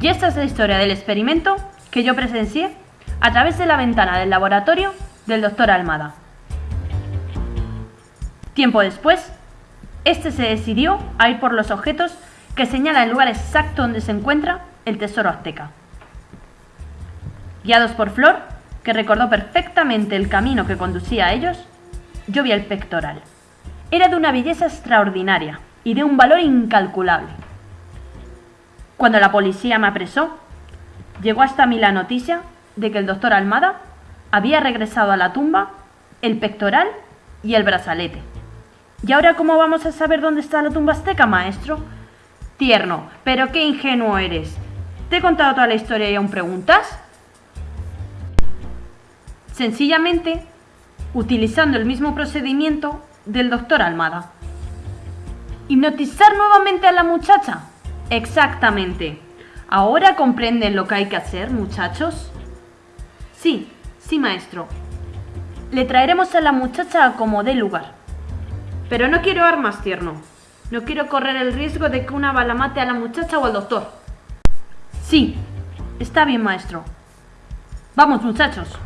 Y esta es la historia del experimento que yo presencié a través de la ventana del laboratorio del doctor Almada. Tiempo después, este se decidió a ir por los objetos que señala el lugar exacto donde se encuentra el tesoro azteca. Guiados por Flor, que recordó perfectamente el camino que conducía a ellos, yo vi el pectoral. Era de una belleza extraordinaria y de un valor incalculable. Cuando la policía me apresó, llegó hasta mí la noticia de que el doctor Almada había regresado a la tumba el pectoral y el brazalete. ¿Y ahora cómo vamos a saber dónde está la tumba azteca, maestro? Tierno, pero qué ingenuo eres. ¿Te he contado toda la historia y aún preguntas? Sencillamente, utilizando el mismo procedimiento del doctor Almada. ¿Hipnotizar nuevamente a la muchacha? Exactamente. ¿Ahora comprenden lo que hay que hacer, muchachos? Sí, sí, maestro. Le traeremos a la muchacha a como dé lugar. Pero no quiero armas, tierno. No quiero correr el riesgo de que una bala mate a la muchacha o al doctor. Sí, está bien, maestro. Vamos, muchachos.